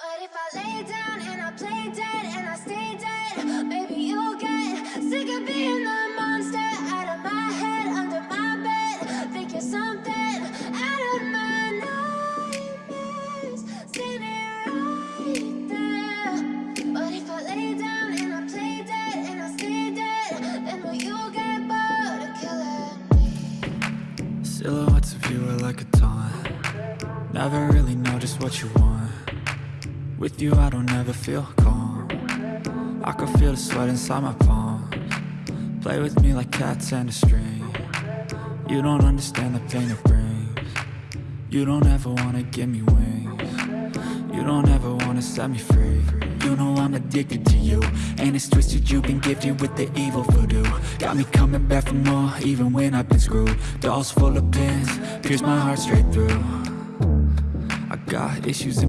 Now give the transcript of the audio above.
But if I lay down and I play dead and I stay dead, maybe you'll get sick of being the monster out of my head, under my bed. Think you're something out of my nightmares. See me right there. But if I lay down and I play dead and I stay dead, then will you get bored of killing me? Silhouettes of you are like a taunt Never really know just what you want With you I don't ever feel calm. I can feel the sweat inside my palms. Play with me like cats and a string. You don't understand the pain it brings. You don't ever wanna give me wings. You don't ever wanna set me free. You know I'm addicted to you And it's twisted you've been gifted with the evil voodoo. Got me coming back for more even when I've been screwed. Dolls full of pins, pierce my heart straight through. I got issues